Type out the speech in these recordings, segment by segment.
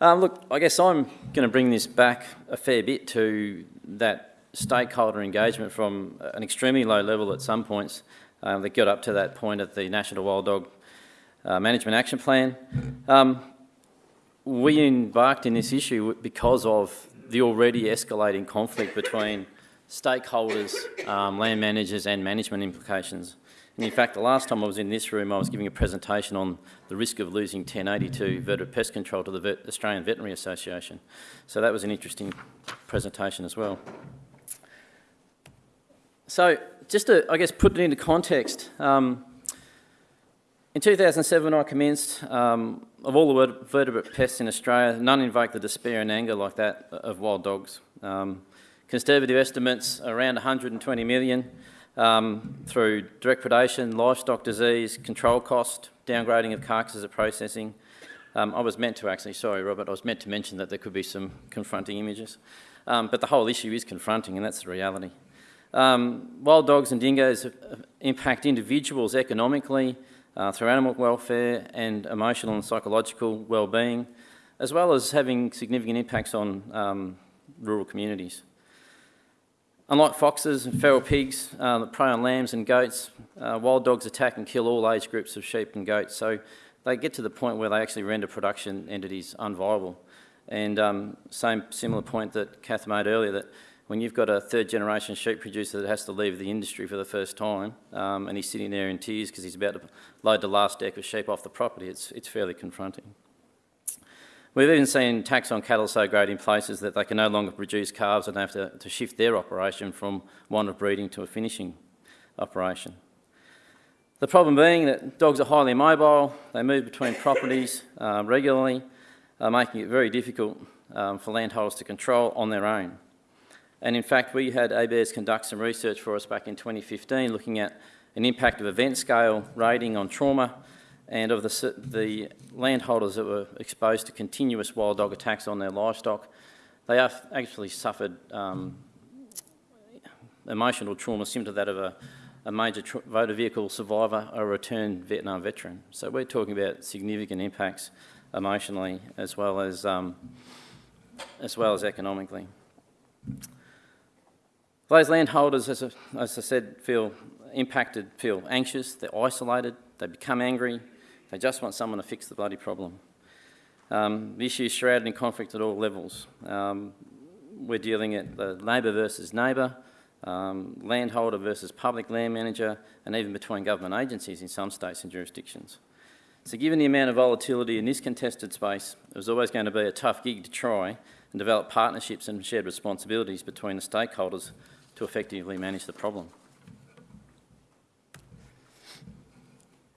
Um, look, I guess I'm going to bring this back a fair bit to that stakeholder engagement from an extremely low level at some points um, that got up to that point at the National Wild Dog uh, Management Action Plan. Um, we embarked in this issue because of the already escalating conflict between stakeholders, um, land managers and management implications. And in fact, the last time I was in this room, I was giving a presentation on the risk of losing 1082 vertebrate pest control to the Vet Australian Veterinary Association. So that was an interesting presentation as well. So just to, I guess, put it into context, um, in 2007 I commenced, um, of all the vertebrate pests in Australia, none invoke the despair and anger like that of wild dogs. Um, conservative estimates around 120 million um, through direct predation, livestock disease, control cost, downgrading of carcasses at processing. Um, I was meant to actually, sorry Robert, I was meant to mention that there could be some confronting images. Um, but the whole issue is confronting and that's the reality. Um, wild dogs and dingoes impact individuals economically uh, through animal welfare and emotional and psychological well-being, as well as having significant impacts on um, rural communities. Unlike foxes and feral pigs uh, that prey on lambs and goats, uh, wild dogs attack and kill all age groups of sheep and goats. So they get to the point where they actually render production entities unviable. And um, same similar point that Kath made earlier, that when you've got a third generation sheep producer that has to leave the industry for the first time um, and he's sitting there in tears because he's about to load the last deck of sheep off the property, it's, it's fairly confronting. We've even seen tax on cattle so great in places that they can no longer produce calves and they have to, to shift their operation from one of breeding to a finishing operation. The problem being that dogs are highly mobile, they move between properties uh, regularly, uh, making it very difficult um, for landholders to control on their own. And in fact, we had ABARES conduct some research for us back in 2015 looking at an impact of event scale rating on trauma and of the, the landholders that were exposed to continuous wild dog attacks on their livestock, they have actually suffered um, emotional trauma similar to that of a, a major motor vehicle survivor or a returned Vietnam veteran. So we're talking about significant impacts emotionally as well as, um, as, well as economically. Those landholders, as as I said, feel impacted, feel anxious, they're isolated, they become angry, they just want someone to fix the bloody problem. Um, the issue is shrouded in conflict at all levels. Um, we're dealing at the neighbour versus neighbour, um, landholder versus public land manager, and even between government agencies in some states and jurisdictions. So given the amount of volatility in this contested space, it was always going to be a tough gig to try and develop partnerships and shared responsibilities between the stakeholders to effectively manage the problem.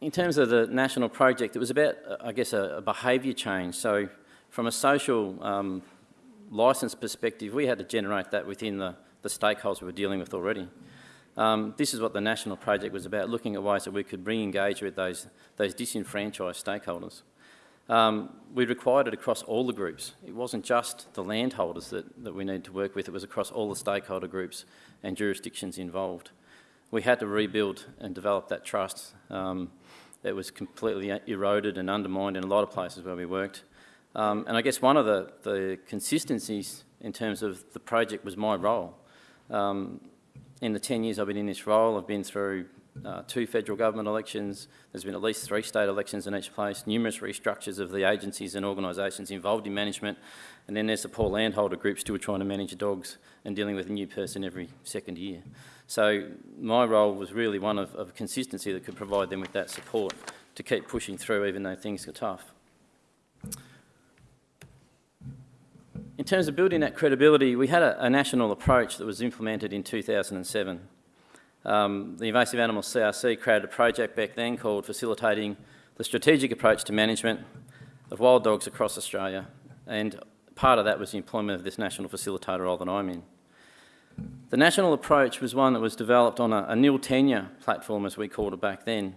In terms of the national project, it was about, uh, I guess, a, a behaviour change. So from a social um, licence perspective, we had to generate that within the, the stakeholders we were dealing with already. Um, this is what the national project was about, looking at ways that we could re-engage with those, those disenfranchised stakeholders. Um, we required it across all the groups. It wasn't just the landholders that, that we needed to work with, it was across all the stakeholder groups and jurisdictions involved. We had to rebuild and develop that trust. Um, that was completely eroded and undermined in a lot of places where we worked. Um, and I guess one of the, the consistencies in terms of the project was my role. Um, in the 10 years I've been in this role, I've been through uh, two federal government elections, there's been at least three state elections in each place, numerous restructures of the agencies and organisations involved in management, and then there's the poor landholder group still trying to manage dogs and dealing with a new person every second year. So my role was really one of, of consistency that could provide them with that support to keep pushing through even though things are tough. In terms of building that credibility, we had a, a national approach that was implemented in 2007. Um, the Invasive Animals CRC created a project back then called Facilitating the Strategic Approach to Management of Wild Dogs across Australia, and part of that was the employment of this national facilitator role that I'm in. The national approach was one that was developed on a, a nil tenure platform, as we called it back then,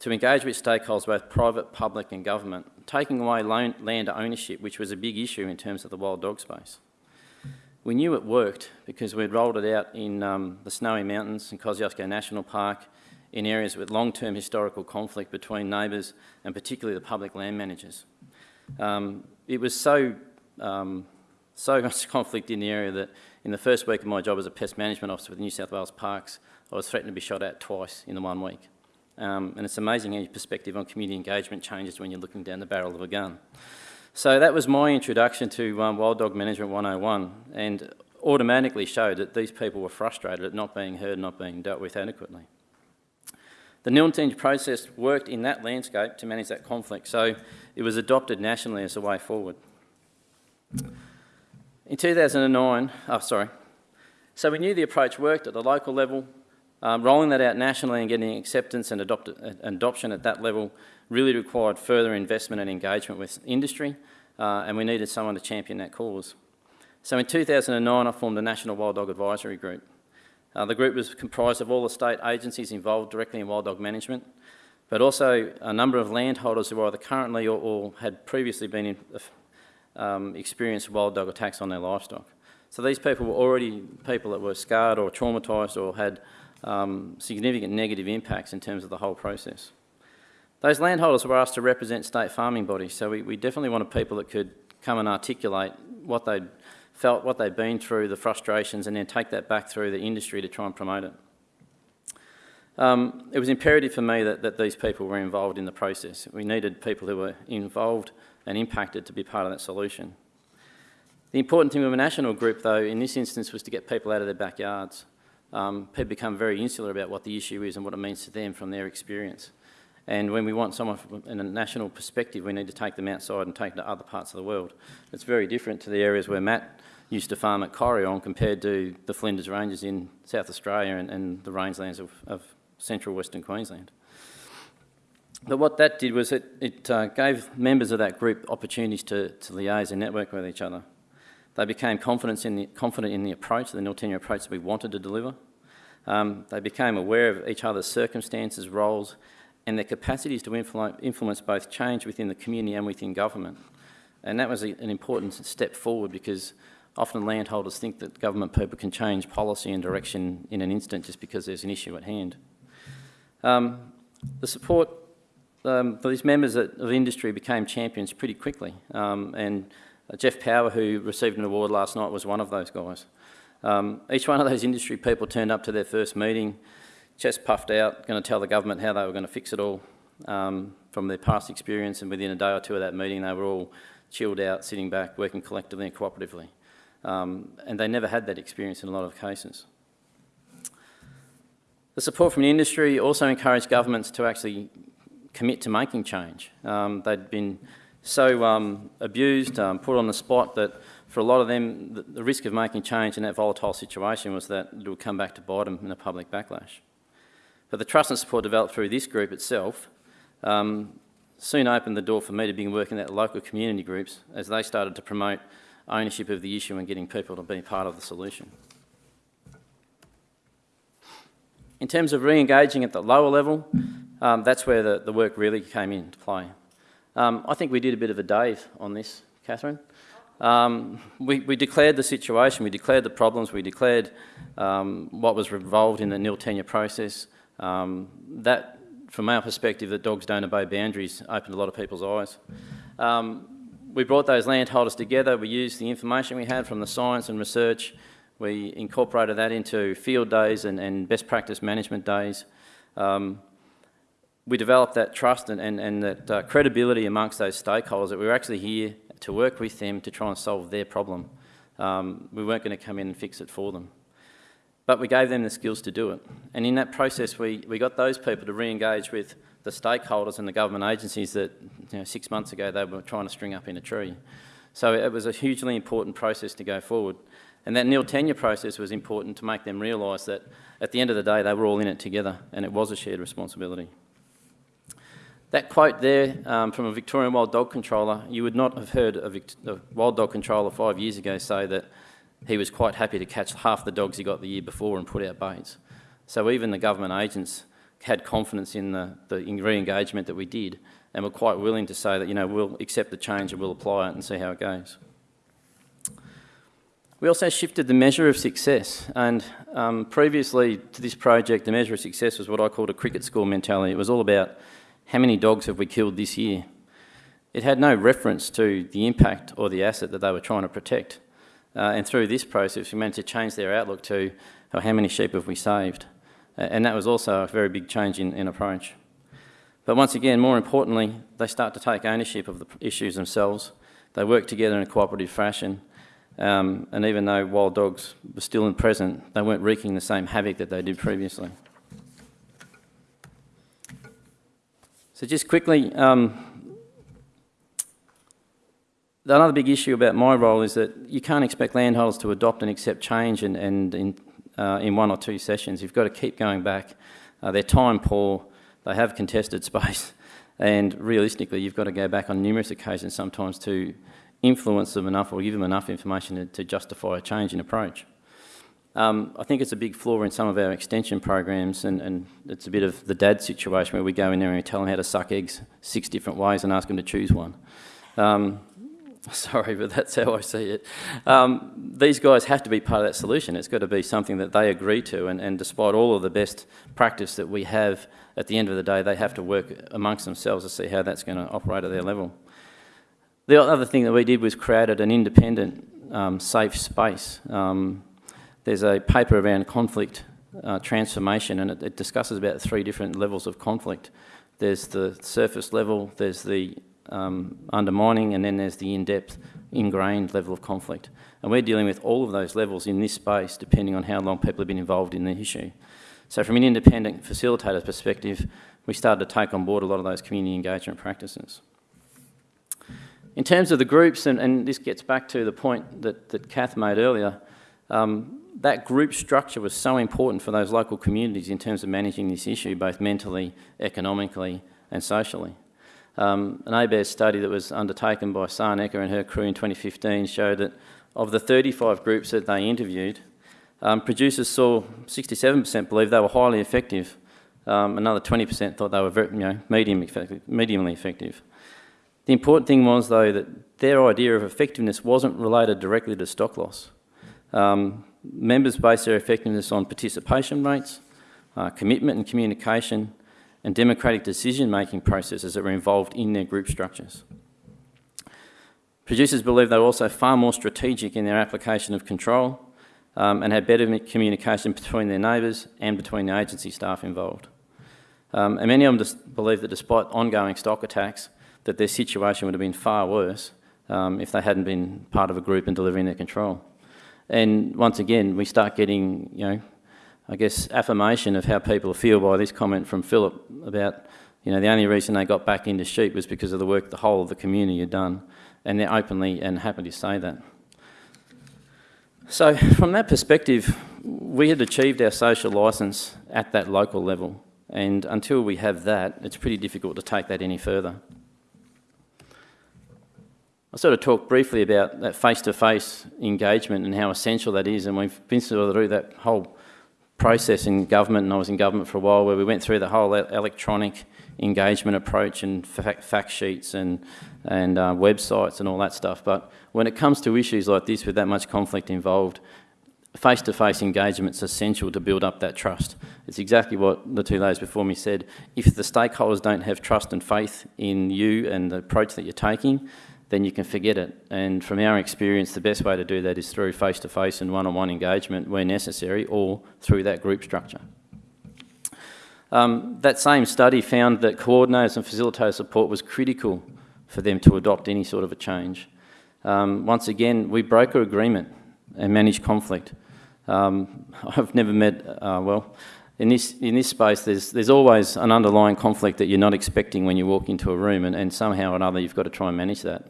to engage with stakeholders, both private, public and government, taking away land ownership, which was a big issue in terms of the wild dog space. We knew it worked because we'd rolled it out in um, the Snowy Mountains and Kosciuszko National Park, in areas with long-term historical conflict between neighbours and particularly the public land managers. Um, it was so, um, so much conflict in the area that in the first week of my job as a pest management officer with New South Wales Parks, I was threatened to be shot at twice in the one week. Um, and it's amazing how your perspective on community engagement changes when you're looking down the barrel of a gun. So that was my introduction to um, Wild Dog Management 101 and automatically showed that these people were frustrated at not being heard, not being dealt with adequately. The Nil tenure process worked in that landscape to manage that conflict, so it was adopted nationally as a way forward. In 2009, oh sorry, so we knew the approach worked at the local level, um, rolling that out nationally and getting acceptance and adopt adoption at that level really required further investment and engagement with industry, uh, and we needed someone to champion that cause. So in 2009, I formed the National Wild Dog Advisory Group. Uh, the group was comprised of all the state agencies involved directly in wild dog management, but also a number of landholders who either currently or, or had previously been in, um, experienced wild dog attacks on their livestock. So these people were already people that were scarred or traumatised or had um, significant negative impacts in terms of the whole process. Those landholders were asked to represent state farming bodies, so we, we definitely wanted people that could come and articulate what they'd felt, what they'd been through, the frustrations, and then take that back through the industry to try and promote it. Um, it was imperative for me that, that these people were involved in the process. We needed people who were involved and impacted to be part of that solution. The important thing with a national group, though, in this instance was to get people out of their backyards. Um, people become very insular about what the issue is and what it means to them from their experience. And when we want someone from, in a national perspective, we need to take them outside and take them to other parts of the world. It's very different to the areas where Matt used to farm at Corryong compared to the Flinders Ranges in South Australia and, and the rangelands of, of, central Western Queensland. But what that did was it, it uh, gave members of that group opportunities to, to liaise and network with each other. They became confident in the, confident in the approach, the nil tenure approach that we wanted to deliver. Um, they became aware of each other's circumstances, roles, and their capacities to influence both change within the community and within government. And that was a, an important step forward because often landholders think that government people can change policy and direction in an instant just because there's an issue at hand. Um, the support um, for these members of industry became champions pretty quickly um, and Jeff Power, who received an award last night, was one of those guys. Um, each one of those industry people turned up to their first meeting chest puffed out, going to tell the government how they were going to fix it all um, from their past experience, and within a day or two of that meeting, they were all chilled out, sitting back, working collectively and cooperatively. Um, and they never had that experience in a lot of cases. The support from the industry also encouraged governments to actually commit to making change. Um, they'd been so um, abused, um, put on the spot that for a lot of them, the, the, risk of making change in that volatile situation was that it would come back to bite them in a public backlash. But the trust and support developed through this group itself um, soon opened the door for me to begin working at local community groups as they started to promote ownership of the issue and getting people to be part of the solution. In terms of re-engaging at the lower level, um, that's where the, the, work really came into play. Um, I think we did a bit of a DAD on this, Catherine. Um, we, we, declared the situation, we declared the problems, we declared um, what was involved in the nil tenure process, um, that, from our perspective, that dogs don't obey boundaries opened a lot of people's eyes. Um, we brought those landholders together, we used the information we had from the science and research, we incorporated that into field days and, and best practice management days. Um, we developed that trust and, and, and that uh, credibility amongst those stakeholders that we were actually here to work with them to try and solve their problem. Um, we weren't going to come in and fix it for them. But we gave them the skills to do it. And in that process, we, we got those people to re-engage with the stakeholders and the government agencies that you know, six months ago they were trying to string up in a tree. So it was a hugely important process to go forward. And that nil tenure process was important to make them realise that at the end of the day they were all in it together and it was a shared responsibility. That quote there um, from a Victorian wild dog controller, you would not have heard a, a wild dog controller five years ago say that he was quite happy to catch half the dogs he got the year before and put out baits. So even the government agents had confidence in the, the re-engagement that we did and were quite willing to say that, you know, we'll accept the change and we'll apply it and see how it goes. We also shifted the measure of success and um, previously to this project the measure of success was what I called a cricket score mentality. It was all about how many dogs have we killed this year. it had no reference to the impact or the asset that they were trying to protect. Uh, and through this process, we managed to change their outlook to oh, how many sheep have we saved? And that was also a very big change in, in approach. But once again, more importantly, they start to take ownership of the issues themselves. They work together in a cooperative fashion. Um, and even though wild dogs were still in present, they weren't wreaking the same havoc that they did previously. So just quickly, um, another big issue about my role is that you can't expect landholders to adopt and accept change and, and in, uh, in one or two sessions. You've got to keep going back. Uh, they're time poor, they have contested space, and realistically, you've got to go back on numerous occasions sometimes to influence them enough or give them enough information to, to justify a change in approach. Um, I think it's a big flaw in some of our extension programs, and, and, it's a bit of the DAD situation where we go in there and we tell them how to suck eggs six different ways and ask them to choose one. Um, sorry, but that's how I see it. Um, these guys have to be part of that solution. It's got to be something that they agree to, and, and despite all of the best practice that we have, at the end of the day, they have to work amongst themselves to see how that's going to operate at their level. The other thing that we did was created an independent, um, safe space. Um, there's a paper around conflict uh, transformation, and it, it discusses about three different levels of conflict. There's the surface level, there's the um, undermining, and then there's the in-depth, ingrained level of conflict. And we're dealing with all of those levels in this space, depending on how long people have been involved in the issue. So from an independent facilitator's perspective, we started to take on board a lot of those community engagement practices. In terms of the groups, and, and this gets back to the point that, that Kath made earlier, um, that group structure was so important for those local communities in terms of managing this issue, both mentally, economically and socially. Um, an ABARES study that was undertaken by Sarah Ecker and her crew in 2015 showed that of the 35 groups that they interviewed, um, producers saw 67% believe they were highly effective. Um, another 20% thought they were very, you know, medium effective, mediumly effective. The important thing was, though, that their idea of effectiveness wasn't related directly to stock loss. Um, members base their effectiveness on participation rates, uh, commitment and communication, and democratic decision-making processes that were involved in their group structures. Producers believe they were also far more strategic in their application of control um, and had better communication between their neighbours and between the agency staff involved. Um, and many of them believe that despite ongoing stock attacks, that their situation would have been far worse um, if they hadn't been part of a group and delivering their control. And once again, we start getting, you know, I guess, affirmation of how people feel by this comment from Philip about, you know, the only reason they got back into sheep was because of the work the whole of the community had done. And they're openly and happy to say that. So from that perspective, we had achieved our social licence at that local level. And until we have that, it's pretty difficult to take that any further. I sort of talked briefly about that face-to-face -face engagement and how essential that is, and we've been through that whole process in government, and I was in government for a while, where we went through the whole electronic engagement approach and fact sheets and, and uh, websites and all that stuff. But when it comes to issues like this with that much conflict involved, face-to-face -face engagement is essential to build up that trust. It's exactly what the two ladies before me said. If the stakeholders don't have trust and faith in you and the approach that you're taking, then you can forget it. And from our experience, the best way to do that is through face-to-face -face and one-on-one -on -one engagement where necessary or through that group structure. Um, that same study found that coordinators and facilitator support was critical for them to adopt any sort of a change. Um, once again, we broker agreement and manage conflict. Um, I've never met, uh, well, in this, in this space, there's, there's always an underlying conflict that you're not expecting when you walk into a room, and, and somehow or another you've got to try and manage that.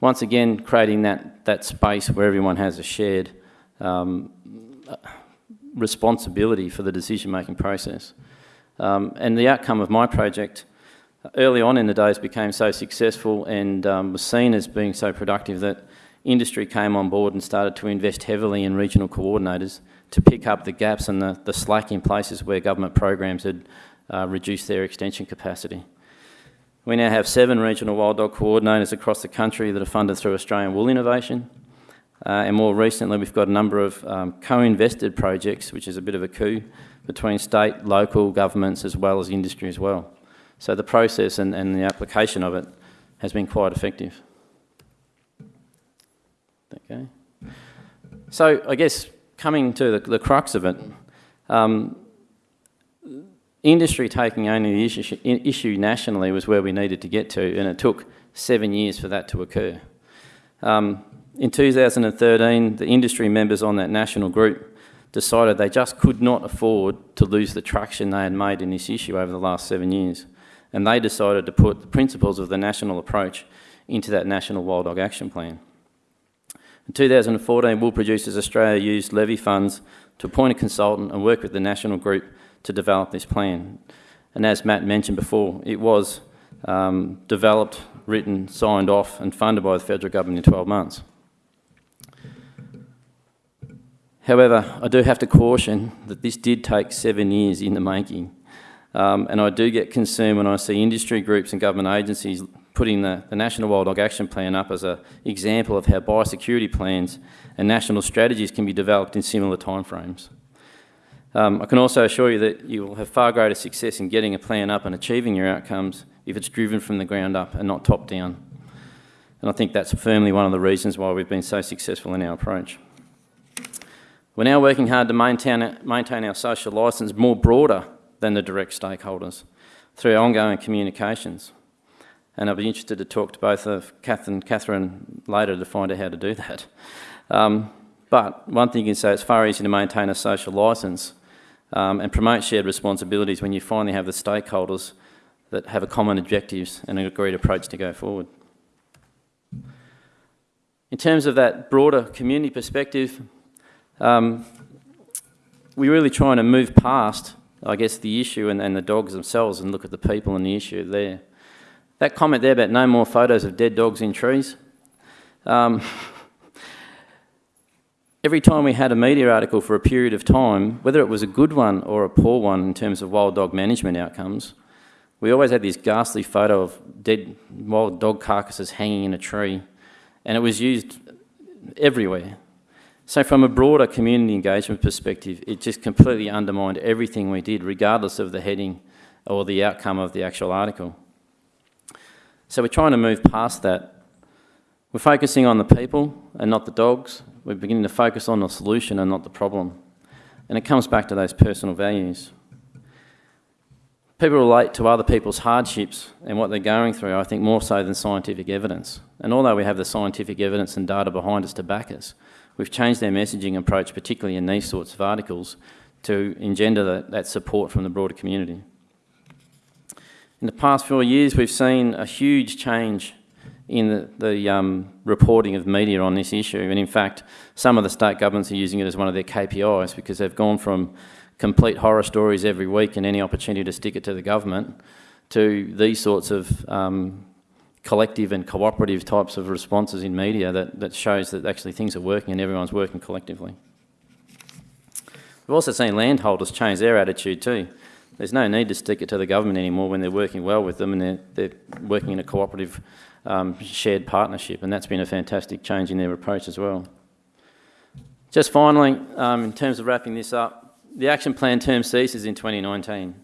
Once again, creating that, that space where everyone has a shared um, responsibility for the decision-making process. Um, and the outcome of my project early on in the days became so successful and um, was seen as being so productive that industry came on board and started to invest heavily in regional coordinators to pick up the gaps and the, the slack in places where government programs had uh, reduced their extension capacity. We now have seven regional wild dog coordinators across the country that are funded through Australian Wool Innovation. Uh, and more recently, we've got a number of um, co-invested projects, which is a bit of a coup, between state, local governments, as well as industry as well. So the process and, and the application of it has been quite effective. Okay. So I guess coming to the, the crux of it, um, industry taking only the issue, issue nationally was where we needed to get to, and it took seven years for that to occur. Um, in 2013, the industry members on that national group decided they just could not afford to lose the traction they had made in this issue over the last seven years. And they decided to put the principles of the national approach into that National Wild Dog Action Plan. In 2014, Wool Producers Australia used levy funds to appoint a consultant and work with the national group to develop this plan. And as Matt mentioned before, it was um, developed, written, signed off and funded by the federal government in 12 months. However, I do have to caution that this did take seven years in the making. Um, and I do get concerned when I see industry groups and government agencies putting the, the National Wild Dog Action Plan up as an example of how biosecurity plans and national strategies can be developed in similar timeframes. Um, I can also assure you that you will have far greater success in getting a plan up and achieving your outcomes if it's driven from the ground up and not top down. And I think that's firmly one of the reasons why we've been so successful in our approach. We're now working hard to maintain, maintain our social licence more broader than the direct stakeholders through ongoing communications. And I'll be interested to talk to both of Kath and Catherine later to find out how to do that. Um, but one thing you can say, it's far easier to maintain a social licence um, and promote shared responsibilities when you finally have the stakeholders that have a common objectives and an agreed approach to go forward. In terms of that broader community perspective, um, we're really trying to move past, I guess, the issue and, and the dogs themselves and look at the people and the issue there. That comment there about no more photos of dead dogs in trees. Um, every time we had a media article for a period of time, whether it was a good one or a poor one in terms of wild dog management outcomes, we always had this ghastly photo of dead wild dog carcasses hanging in a tree, and it was used everywhere. So from a broader community engagement perspective, it just completely undermined everything we did, regardless of the heading or the outcome of the actual article. So we're trying to move past that. We're focusing on the people and not the dogs. We're beginning to focus on the solution and not the problem. And it comes back to those personal values. People relate to other people's hardships and what they're going through, I think, more so than scientific evidence. And although we have the scientific evidence and data behind us to back us, We've changed our messaging approach, particularly in these sorts of articles, to engender that, that support from the broader community. In the past four years, we've seen a huge change in the, the um, reporting of media on this issue. And in fact, some of the state governments are using it as one of their KPIs because they've gone from complete horror stories every week and any opportunity to stick it to the government to these sorts of um, collective and cooperative types of responses in media that, that shows that actually things are working and everyone's working collectively. We've also seen landholders change their attitude too. There's no need to stick it to the government anymore when they're working well with them and they're, they're working in a cooperative um, shared partnership and that's been a fantastic change in their approach as well. Just finally, um, in terms of wrapping this up, the action plan term ceases in 2019.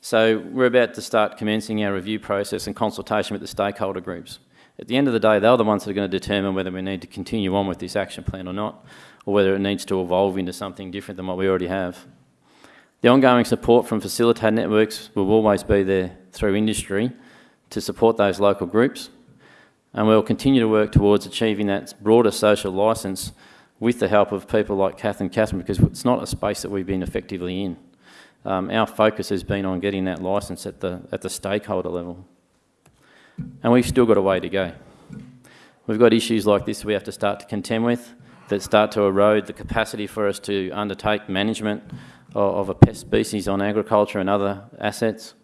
So we're about to start commencing our review process and consultation with the stakeholder groups. At the end of the day, they're the ones that are going to determine whether we need to continue on with this action plan or not, or whether it needs to evolve into something different than what we already have. The ongoing support from facilitator networks will always be there through industry to support those local groups, and we'll continue to work towards achieving that broader social licence with the help of people like Kath and Catherine, because it's not a space that we've been effectively in um, our focus has been on getting that licence at the, at the stakeholder level. And we've still got a way to go. We've got issues like this we have to start to contend with that start to erode the capacity for us to undertake management of, a pest species on agriculture and other assets.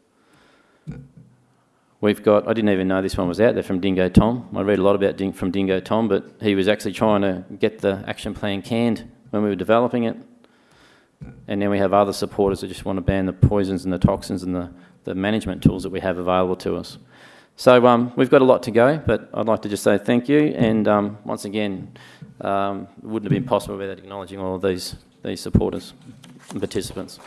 We've got, I didn't even know this one was out there from Dingo Tom. I read a lot about Ding, from Dingo Tom, but he was actually trying to get the action plan canned when we were developing it. And then we have other supporters that just want to ban the poisons and the toxins and the, the management tools that we have available to us. So um, we've got a lot to go, but I'd like to just say thank you. And um, once again, um, it wouldn't have been possible without acknowledging all of these, these supporters participants.